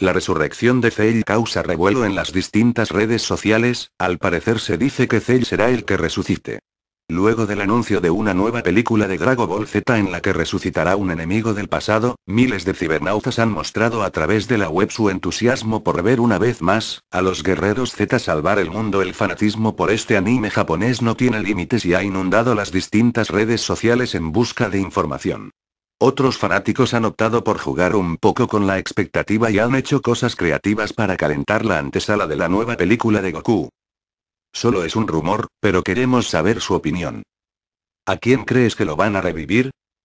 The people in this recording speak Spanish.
La resurrección de Cell causa revuelo en las distintas redes sociales, al parecer se dice que Cell será el que resucite. Luego del anuncio de una nueva película de Dragon Ball Z en la que resucitará un enemigo del pasado, miles de cibernautas han mostrado a través de la web su entusiasmo por ver una vez más, a los guerreros Z salvar el mundo. El fanatismo por este anime japonés no tiene límites y ha inundado las distintas redes sociales en busca de información. Otros fanáticos han optado por jugar un poco con la expectativa y han hecho cosas creativas para calentar la antesala de la nueva película de Goku. Solo es un rumor, pero queremos saber su opinión. ¿A quién crees que lo van a revivir?